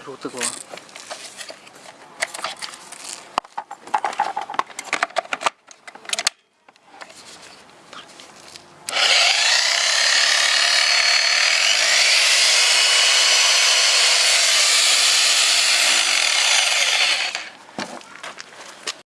아이고 뜨거워.